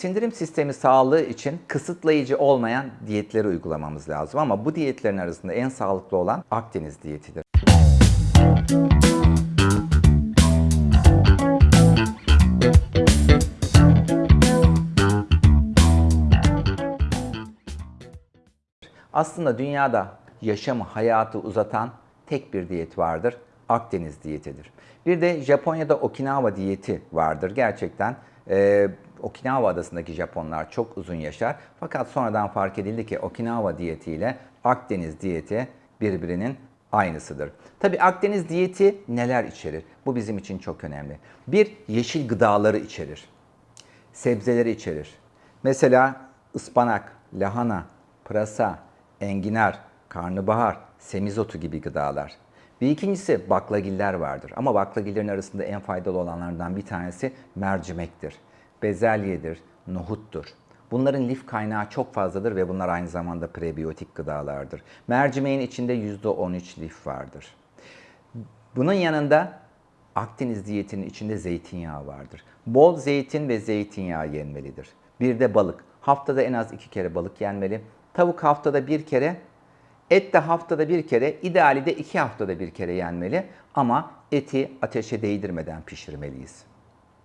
Sindirim sistemi sağlığı için kısıtlayıcı olmayan diyetleri uygulamamız lazım ama bu diyetlerin arasında en sağlıklı olan Akdeniz diyetidir. Aslında dünyada yaşamı, hayatı uzatan tek bir diyet vardır. Akdeniz diyetidir. Bir de Japonya'da Okinawa diyeti vardır. Gerçekten e, Okinawa adasındaki Japonlar çok uzun yaşar. Fakat sonradan fark edildi ki Okinawa diyeti ile Akdeniz diyeti birbirinin aynısıdır. Tabi Akdeniz diyeti neler içerir? Bu bizim için çok önemli. Bir, yeşil gıdaları içerir sebzeleri içerir. Mesela ıspanak, lahana, pırasa, enginar, karnabahar, semizotu gibi gıdalar. Bir ikincisi baklagiller vardır. Ama baklagillerin arasında en faydalı olanlardan bir tanesi mercimektir. Bezelyedir, nohuttur. Bunların lif kaynağı çok fazladır ve bunlar aynı zamanda prebiyotik gıdalardır. Mercimeğin içinde %13 lif vardır. Bunun yanında Akdeniz diyetinin içinde zeytinyağı vardır. Bol zeytin ve zeytinyağı yenmelidir. Bir de balık. Haftada en az iki kere balık yenmeli. Tavuk haftada bir kere, et de haftada bir kere, ideali de iki haftada bir kere yenmeli. Ama eti ateşe değdirmeden pişirmeliyiz.